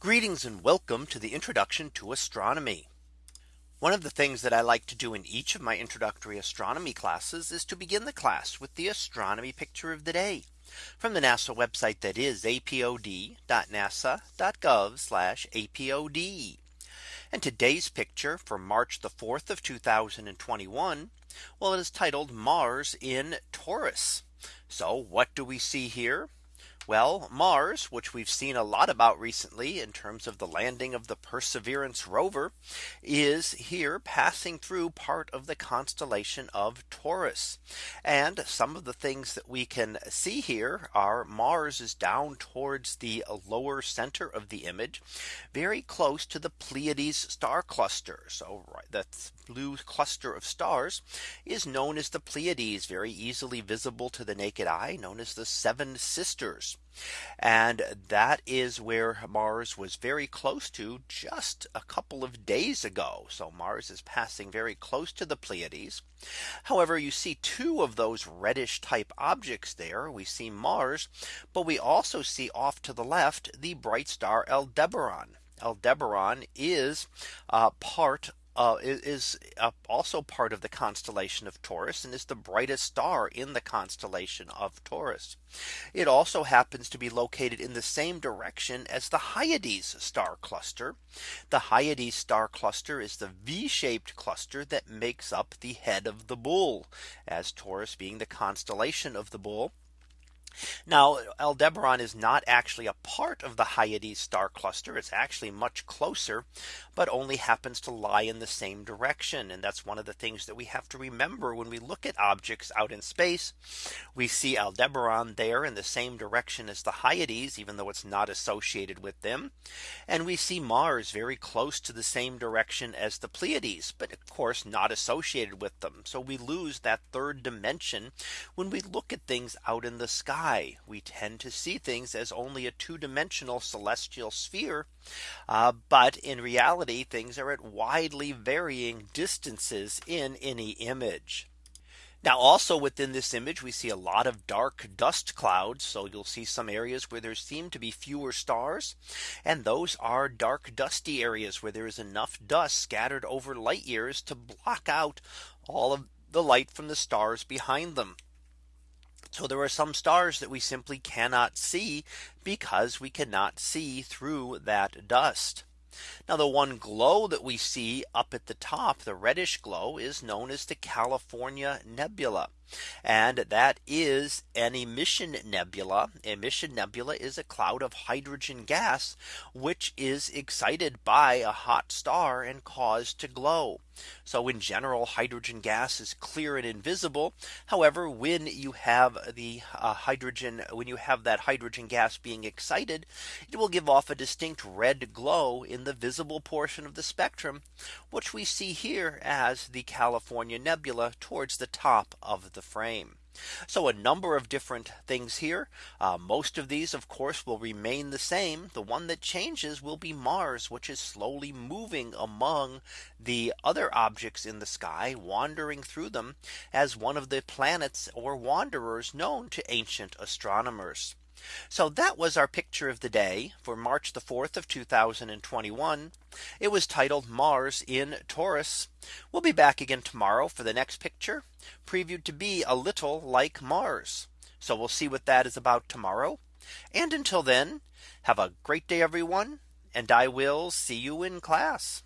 Greetings and welcome to the introduction to astronomy. One of the things that I like to do in each of my introductory astronomy classes is to begin the class with the astronomy picture of the day from the NASA website that is apod.nasa.gov apod. And today's picture for March the 4th of 2021. Well, it is titled Mars in Taurus. So what do we see here? Well, Mars, which we've seen a lot about recently in terms of the landing of the Perseverance rover, is here passing through part of the constellation of Taurus. And some of the things that we can see here are Mars is down towards the lower center of the image, very close to the Pleiades star cluster. So right, that blue cluster of stars is known as the Pleiades, very easily visible to the naked eye, known as the Seven Sisters. And that is where Mars was very close to just a couple of days ago. So Mars is passing very close to the Pleiades. However, you see two of those reddish type objects there. We see Mars, but we also see off to the left the bright star Aldebaran. Aldebaran is uh, part uh, is uh, also part of the constellation of Taurus and is the brightest star in the constellation of Taurus. It also happens to be located in the same direction as the Hyades star cluster. The Hyades star cluster is the V shaped cluster that makes up the head of the bull as Taurus being the constellation of the bull. Now Aldebaran is not actually a part of the Hyades star cluster. It's actually much closer, but only happens to lie in the same direction. And that's one of the things that we have to remember when we look at objects out in space. We see Aldebaran there in the same direction as the Hyades, even though it's not associated with them. And we see Mars very close to the same direction as the Pleiades, but of course not associated with them. So we lose that third dimension when we look at things out in the sky we tend to see things as only a two dimensional celestial sphere. Uh, but in reality, things are at widely varying distances in any image. Now also within this image we see a lot of dark dust clouds. So you'll see some areas where there seem to be fewer stars. And those are dark dusty areas where there is enough dust scattered over light years to block out all of the light from the stars behind them. So there are some stars that we simply cannot see because we cannot see through that dust. Now the one glow that we see up at the top, the reddish glow is known as the California Nebula. And that is an emission nebula. Emission nebula is a cloud of hydrogen gas, which is excited by a hot star and caused to glow. So in general, hydrogen gas is clear and invisible. However, when you have the uh, hydrogen, when you have that hydrogen gas being excited, it will give off a distinct red glow in the visible portion of the spectrum, which we see here as the California nebula towards the top of the the frame. So a number of different things here. Uh, most of these, of course, will remain the same. The one that changes will be Mars, which is slowly moving among the other objects in the sky, wandering through them as one of the planets or wanderers known to ancient astronomers. So that was our picture of the day for March the 4th of 2021. It was titled Mars in Taurus. We'll be back again tomorrow for the next picture previewed to be a little like Mars. So we'll see what that is about tomorrow. And until then, have a great day, everyone. And I will see you in class.